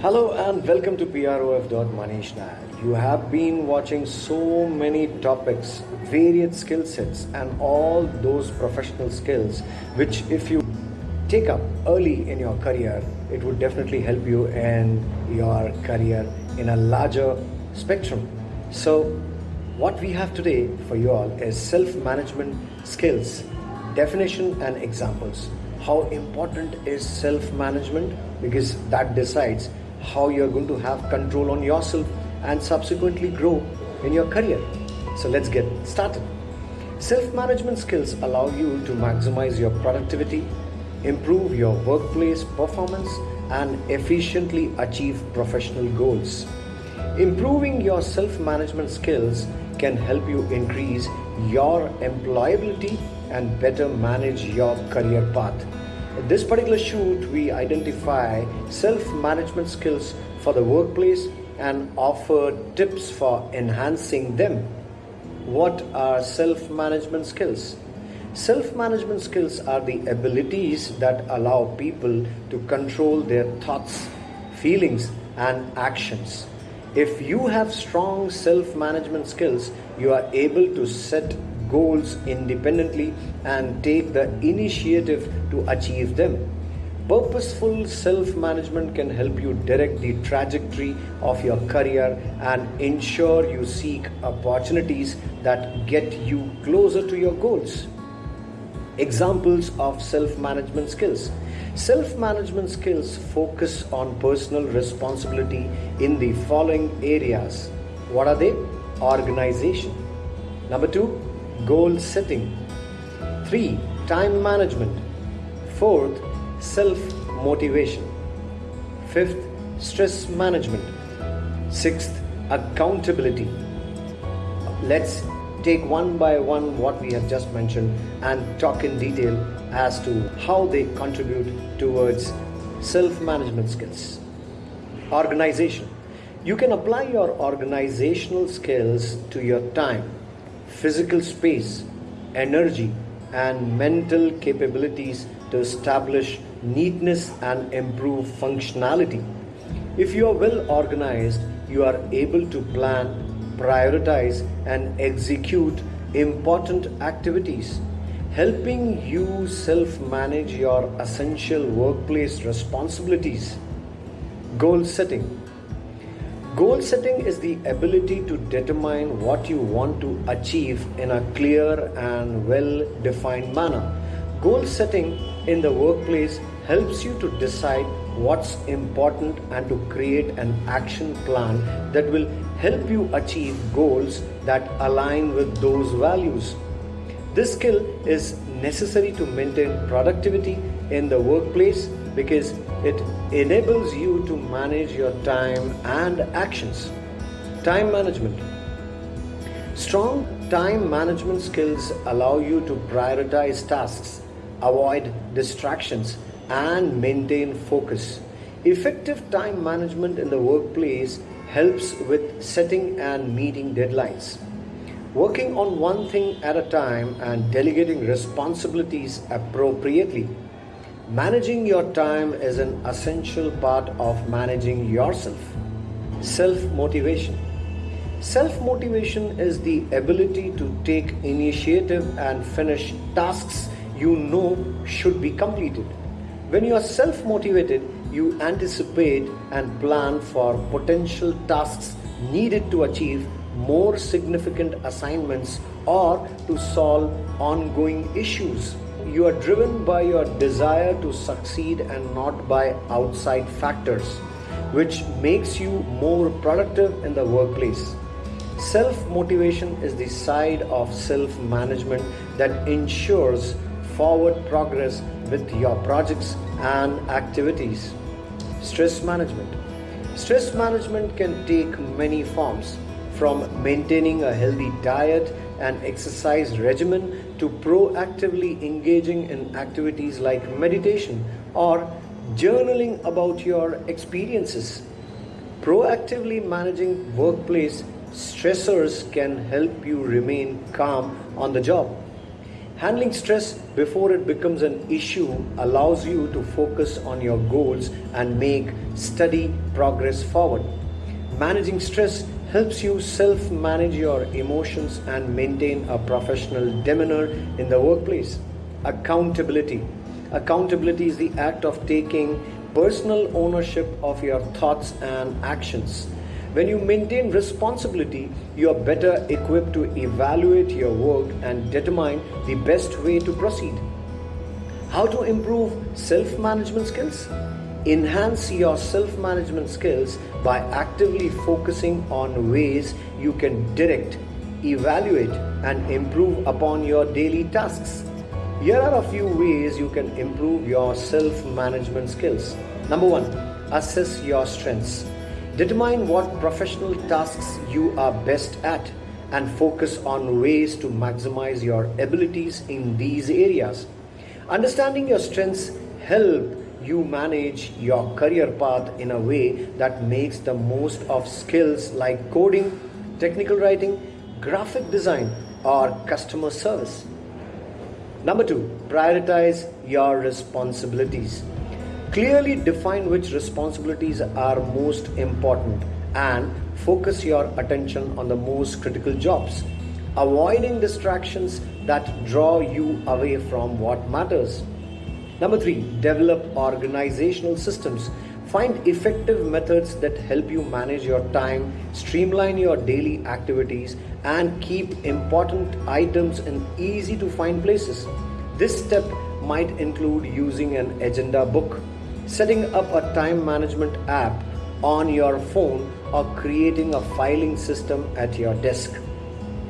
Hello and welcome to PROF.Manish. You have been watching so many topics, varied skill sets, and all those professional skills which, if you take up early in your career, it would definitely help you in your career in a larger spectrum. So, what we have today for you all is self management skills, definition, and examples. How important is self management? Because that decides how you're going to have control on yourself and subsequently grow in your career. So let's get started. Self management skills allow you to maximize your productivity, improve your workplace performance, and efficiently achieve professional goals. Improving your self management skills can help you increase your employability and better manage your career path. This particular shoot, we identify self management skills for the workplace and offer tips for enhancing them. What are self management skills? Self management skills are the abilities that allow people to control their thoughts, feelings, and actions. If you have strong self management skills, you are able to set goals independently and take the initiative to achieve them. Purposeful self management can help you direct the trajectory of your career and ensure you seek opportunities that get you closer to your goals. Examples of self management skills. Self management skills focus on personal responsibility in the following areas. What are they? Organization. Number two, goal setting. 3. Time management. 4th, self motivation. 5th, stress management. 6th, accountability. Let's take one by one what we have just mentioned and talk in detail as to how they contribute towards self management skills. Organization. You can apply your organizational skills to your time physical space, energy, and mental capabilities to establish neatness and improve functionality. If you are well organized, you are able to plan, prioritize, and execute important activities, helping you self manage your essential workplace responsibilities. Goal setting Goal setting is the ability to determine what you want to achieve in a clear and well defined manner. Goal setting in the workplace helps you to decide what's important and to create an action plan that will help you achieve goals that align with those values. This skill is necessary to maintain productivity in the workplace because it enables you to manage your time and actions. Time management. Strong time management skills allow you to prioritize tasks, avoid distractions, and maintain focus. Effective time management in the workplace helps with setting and meeting deadlines. Working on one thing at a time and delegating responsibilities appropriately Managing your time is an essential part of managing yourself. Self motivation. Self motivation is the ability to take initiative and finish tasks you know should be completed. When you are self motivated, you anticipate and plan for potential tasks needed to achieve more significant assignments or to solve ongoing issues you are driven by your desire to succeed and not by outside factors, which makes you more productive in the workplace. Self motivation is the side of self management that ensures forward progress with your projects and activities. Stress management. Stress management can take many forms from maintaining a healthy diet and exercise regimen to proactively engaging in activities like meditation or journaling about your experiences. Proactively managing workplace stressors can help you remain calm on the job. Handling stress before it becomes an issue allows you to focus on your goals and make steady progress forward. Managing stress helps you self manage your emotions and maintain a professional demeanor in the workplace. Accountability. Accountability is the act of taking personal ownership of your thoughts and actions. When you maintain responsibility, you are better equipped to evaluate your work and determine the best way to proceed. How to improve self management skills? Enhance your self management skills by actively focusing on ways you can direct, evaluate, and improve upon your daily tasks. Here are a few ways you can improve your self management skills. Number one, assess your strengths. Determine what professional tasks you are best at and focus on ways to maximize your abilities in these areas. Understanding your strengths help you manage your career path in a way that makes the most of skills like coding, technical writing, graphic design or customer service. Number 2, prioritize your responsibilities. Clearly define which responsibilities are most important and focus your attention on the most critical jobs, avoiding distractions that draw you away from what matters. Number three, develop organizational systems. Find effective methods that help you manage your time, streamline your daily activities, and keep important items in easy to find places. This step might include using an agenda book setting up a time management app on your phone or creating a filing system at your desk.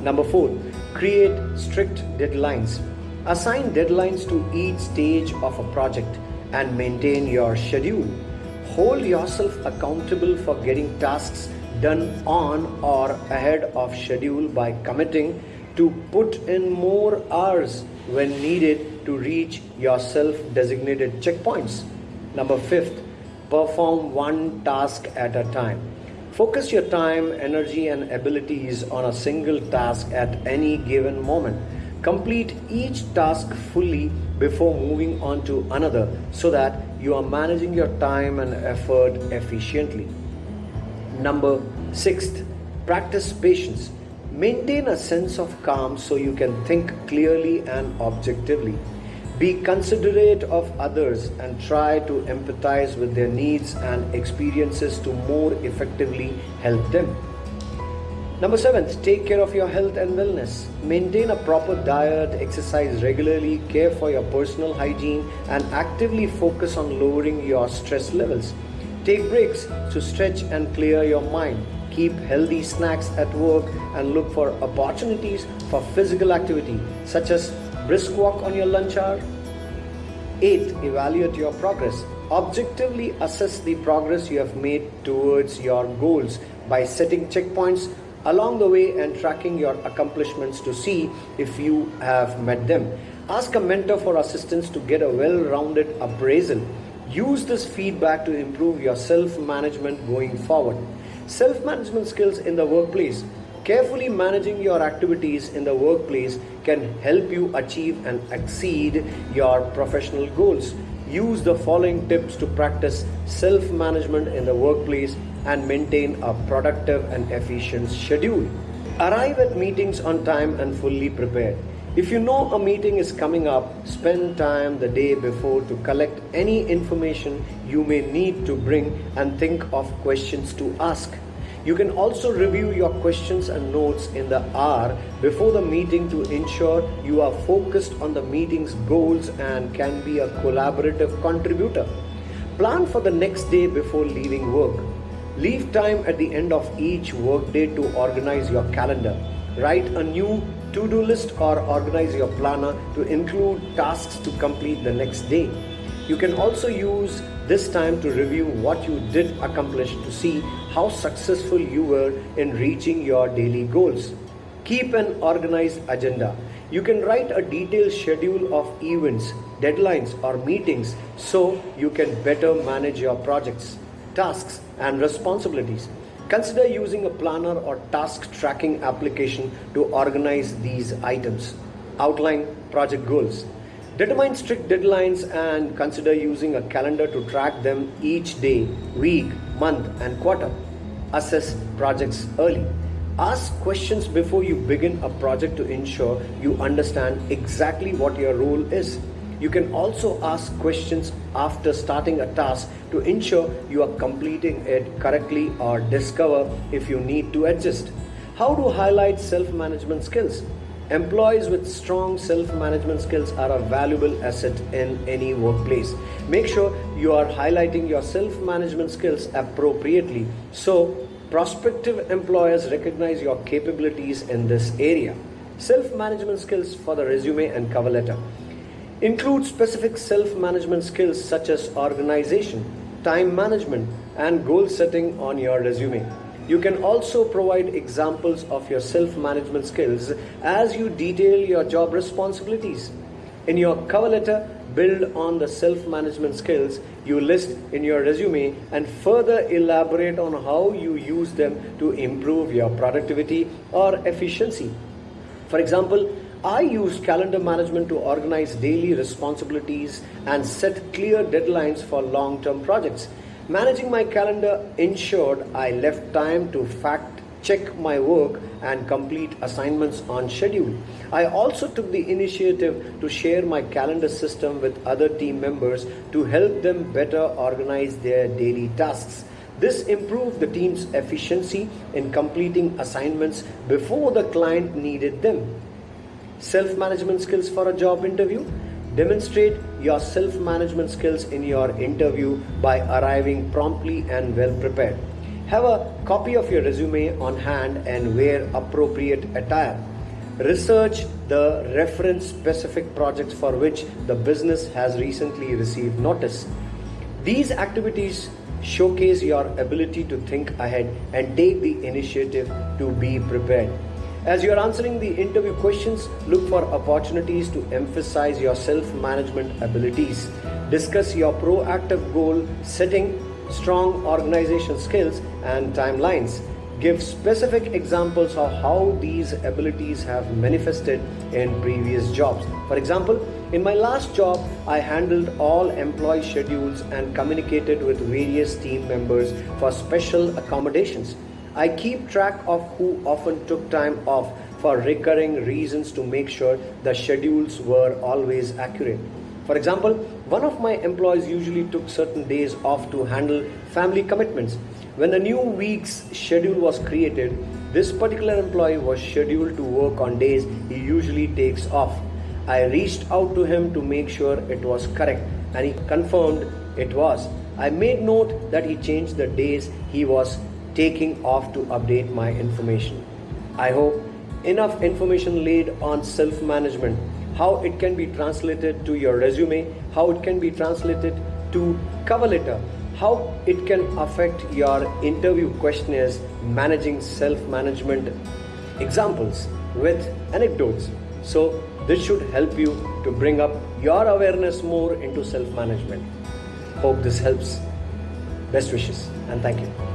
Number four, create strict deadlines. Assign deadlines to each stage of a project and maintain your schedule. Hold yourself accountable for getting tasks done on or ahead of schedule by committing to put in more hours when needed to reach your self designated checkpoints. Number fifth, perform one task at a time. Focus your time, energy, and abilities on a single task at any given moment. Complete each task fully before moving on to another so that you are managing your time and effort efficiently. Number sixth, practice patience. Maintain a sense of calm so you can think clearly and objectively. Be considerate of others and try to empathize with their needs and experiences to more effectively help them. Number seven, take care of your health and wellness. Maintain a proper diet, exercise regularly, care for your personal hygiene, and actively focus on lowering your stress levels. Take breaks to stretch and clear your mind. Keep healthy snacks at work and look for opportunities for physical activity, such as brisk walk on your lunch hour. 8. Evaluate your progress. Objectively assess the progress you have made towards your goals by setting checkpoints along the way and tracking your accomplishments to see if you have met them. Ask a mentor for assistance to get a well rounded appraisal. Use this feedback to improve your self management going forward. Self management skills in the workplace Carefully managing your activities in the workplace can help you achieve and exceed your professional goals. Use the following tips to practice self management in the workplace and maintain a productive and efficient schedule. Arrive at meetings on time and fully prepared. If you know a meeting is coming up, spend time the day before to collect any information you may need to bring and think of questions to ask. You can also review your questions and notes in the hour before the meeting to ensure you are focused on the meeting's goals and can be a collaborative contributor. Plan for the next day before leaving work. Leave time at the end of each workday to organize your calendar. Write a new to do list or organize your planner to include tasks to complete the next day. You can also use this time to review what you did accomplish to see how successful you were in reaching your daily goals. Keep an organized agenda. You can write a detailed schedule of events, deadlines, or meetings so you can better manage your projects, tasks, and responsibilities. Consider using a planner or task tracking application to organize these items. Outline project goals. Determine strict deadlines and consider using a calendar to track them each day, week, month, and quarter. Assess projects early. Ask questions before you begin a project to ensure you understand exactly what your role is. You can also ask questions after starting a task to ensure you are completing it correctly or discover if you need to adjust. How to highlight self management skills? Employees with strong self management skills are a valuable asset in any workplace. Make sure you are highlighting your self management skills appropriately so prospective employers recognize your capabilities in this area. Self management skills for the resume and cover letter include specific self management skills such as organization, time management, and goal setting on your resume. You can also provide examples of your self management skills as you detail your job responsibilities. In your cover letter, build on the self management skills you list in your resume and further elaborate on how you use them to improve your productivity or efficiency. For example, I use calendar management to organize daily responsibilities and set clear deadlines for long term projects. Managing my calendar ensured I left time to fact check my work and complete assignments on schedule. I also took the initiative to share my calendar system with other team members to help them better organize their daily tasks. This improved the team's efficiency in completing assignments before the client needed them. Self management skills for a job interview. Demonstrate your self management skills in your interview by arriving promptly and well prepared. Have a copy of your resume on hand and wear appropriate attire. Research the reference specific projects for which the business has recently received notice. These activities showcase your ability to think ahead and take the initiative to be prepared. As you are answering the interview questions, look for opportunities to emphasize your self management abilities. Discuss your proactive goal setting, strong organization skills, and timelines. Give specific examples of how these abilities have manifested in previous jobs. For example, in my last job, I handled all employee schedules and communicated with various team members for special accommodations. I keep track of who often took time off for recurring reasons to make sure the schedules were always accurate. For example, one of my employees usually took certain days off to handle family commitments. When a new week's schedule was created, this particular employee was scheduled to work on days he usually takes off. I reached out to him to make sure it was correct and he confirmed it was. I made note that he changed the days he was taking off to update my information. I hope enough information laid on self management, how it can be translated to your resume, how it can be translated to cover letter, how it can affect your interview questionnaires, managing self management examples with anecdotes. So, this should help you to bring up your awareness more into self management. Hope this helps. Best wishes and thank you.